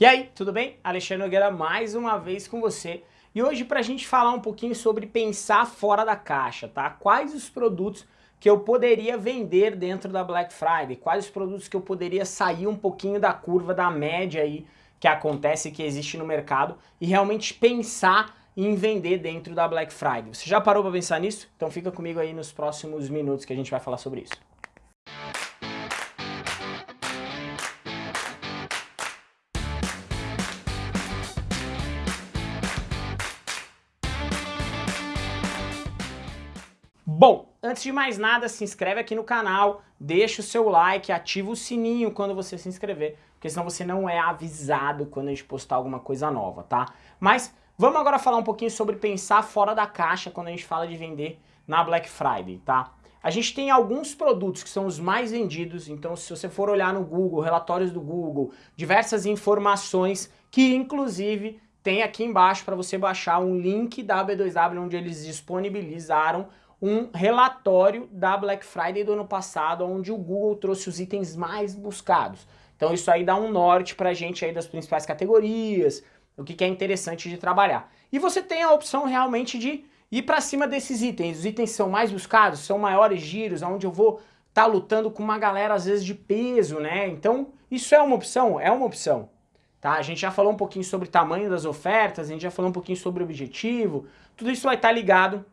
E aí, tudo bem? Alexandre Nogueira mais uma vez com você. E hoje para a gente falar um pouquinho sobre pensar fora da caixa, tá? Quais os produtos que eu poderia vender dentro da Black Friday? Quais os produtos que eu poderia sair um pouquinho da curva da média aí que acontece, que existe no mercado e realmente pensar em vender dentro da Black Friday. Você já parou para pensar nisso? Então fica comigo aí nos próximos minutos que a gente vai falar sobre isso. Bom, antes de mais nada, se inscreve aqui no canal, deixa o seu like, ativa o sininho quando você se inscrever, porque senão você não é avisado quando a gente postar alguma coisa nova, tá? Mas vamos agora falar um pouquinho sobre pensar fora da caixa quando a gente fala de vender na Black Friday, tá? A gente tem alguns produtos que são os mais vendidos, então se você for olhar no Google, relatórios do Google, diversas informações que inclusive tem aqui embaixo para você baixar um link da B2W onde eles disponibilizaram um relatório da Black Friday do ano passado, onde o Google trouxe os itens mais buscados. Então isso aí dá um norte pra gente aí das principais categorias, o que, que é interessante de trabalhar. E você tem a opção realmente de ir para cima desses itens. Os itens são mais buscados, são maiores giros, onde eu vou estar tá lutando com uma galera às vezes de peso, né? Então isso é uma opção, é uma opção. Tá? A gente já falou um pouquinho sobre tamanho das ofertas, a gente já falou um pouquinho sobre objetivo, tudo isso vai estar tá ligado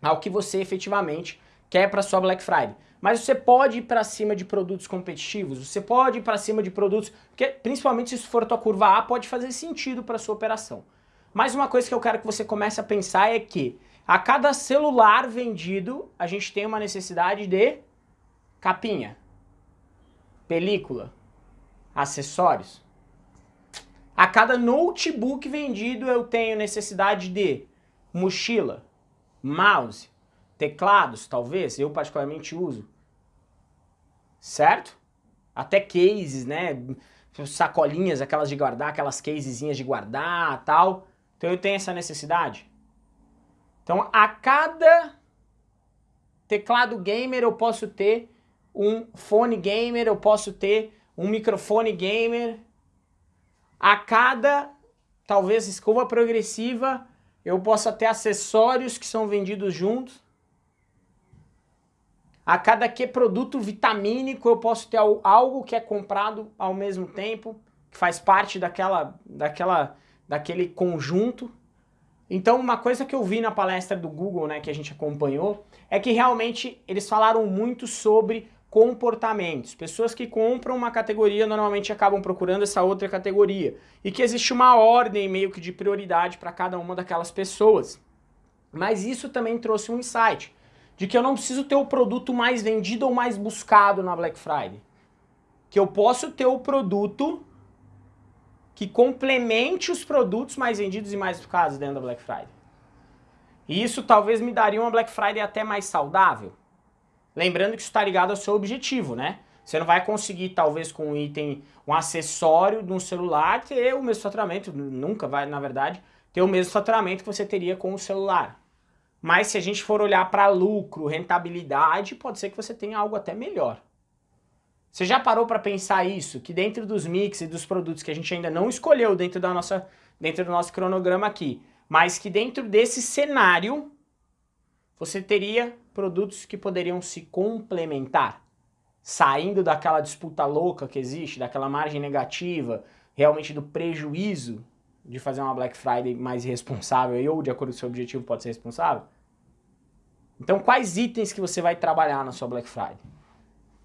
ao que você efetivamente quer para sua Black Friday. Mas você pode ir para cima de produtos competitivos, você pode ir para cima de produtos, porque principalmente se for a tua curva A, pode fazer sentido para sua operação. Mas uma coisa que eu quero que você comece a pensar é que a cada celular vendido, a gente tem uma necessidade de capinha, película, acessórios. A cada notebook vendido, eu tenho necessidade de mochila, mouse, teclados, talvez, eu particularmente uso, certo? Até cases, né, sacolinhas, aquelas de guardar, aquelas casezinhas de guardar, tal. Então eu tenho essa necessidade. Então a cada teclado gamer eu posso ter um fone gamer, eu posso ter um microfone gamer. A cada, talvez, escova progressiva, eu posso ter acessórios que são vendidos juntos. A cada que produto vitamínico eu posso ter algo que é comprado ao mesmo tempo, que faz parte daquela, daquela, daquele conjunto. Então uma coisa que eu vi na palestra do Google, né, que a gente acompanhou, é que realmente eles falaram muito sobre comportamentos. Pessoas que compram uma categoria normalmente acabam procurando essa outra categoria. E que existe uma ordem meio que de prioridade para cada uma daquelas pessoas. Mas isso também trouxe um insight, de que eu não preciso ter o produto mais vendido ou mais buscado na Black Friday. Que eu posso ter o produto que complemente os produtos mais vendidos e mais buscados dentro da Black Friday. E isso talvez me daria uma Black Friday até mais saudável. Lembrando que isso está ligado ao seu objetivo, né? Você não vai conseguir, talvez, com um item, um acessório de um celular, ter o mesmo faturamento, nunca vai, na verdade, ter o mesmo faturamento que você teria com o celular. Mas se a gente for olhar para lucro, rentabilidade, pode ser que você tenha algo até melhor. Você já parou para pensar isso? Que dentro dos mix e dos produtos que a gente ainda não escolheu dentro, da nossa, dentro do nosso cronograma aqui, mas que dentro desse cenário, você teria produtos que poderiam se complementar, saindo daquela disputa louca que existe, daquela margem negativa, realmente do prejuízo de fazer uma Black Friday mais responsável ou de acordo com o seu objetivo pode ser responsável? Então quais itens que você vai trabalhar na sua Black Friday?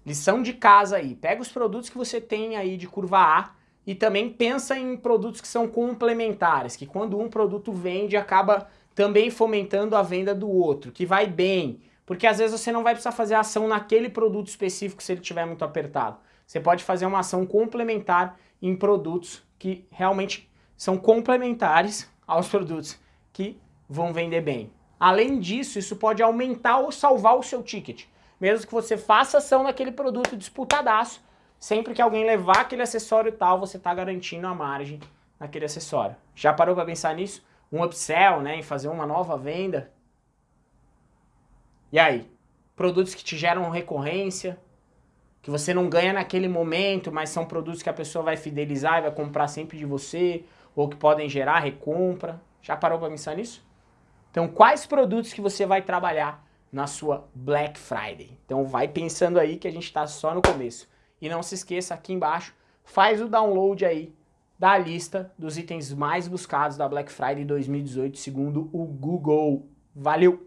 Lição de casa aí, pega os produtos que você tem aí de curva A e também pensa em produtos que são complementares, que quando um produto vende acaba também fomentando a venda do outro, que vai bem, porque às vezes você não vai precisar fazer ação naquele produto específico se ele estiver muito apertado. Você pode fazer uma ação complementar em produtos que realmente são complementares aos produtos que vão vender bem. Além disso, isso pode aumentar ou salvar o seu ticket. Mesmo que você faça ação naquele produto disputadaço, sempre que alguém levar aquele acessório tal, você está garantindo a margem naquele acessório. Já parou para pensar nisso? Um upsell, né, em fazer uma nova venda? E aí? Produtos que te geram recorrência, que você não ganha naquele momento, mas são produtos que a pessoa vai fidelizar e vai comprar sempre de você, ou que podem gerar recompra. Já parou para pensar nisso? Então, quais produtos que você vai trabalhar na sua Black Friday? Então, vai pensando aí que a gente está só no começo. E não se esqueça, aqui embaixo, faz o download aí da lista dos itens mais buscados da Black Friday 2018, segundo o Google. Valeu!